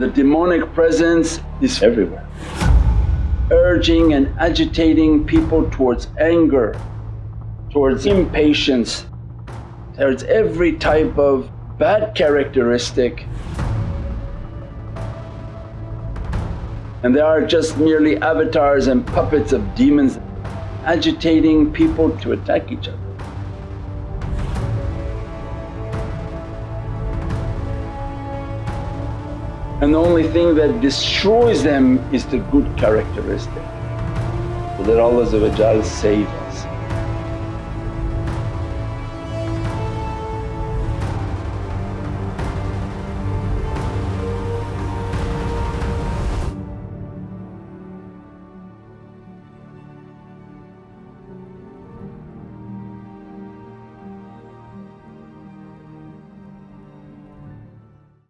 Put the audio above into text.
The demonic presence is everywhere, urging and agitating people towards anger, towards impatience, towards every type of bad characteristic and they are just merely avatars and puppets of demons agitating people to attack each other. And the only thing that destroys them is the good characteristic. So that Allah save us.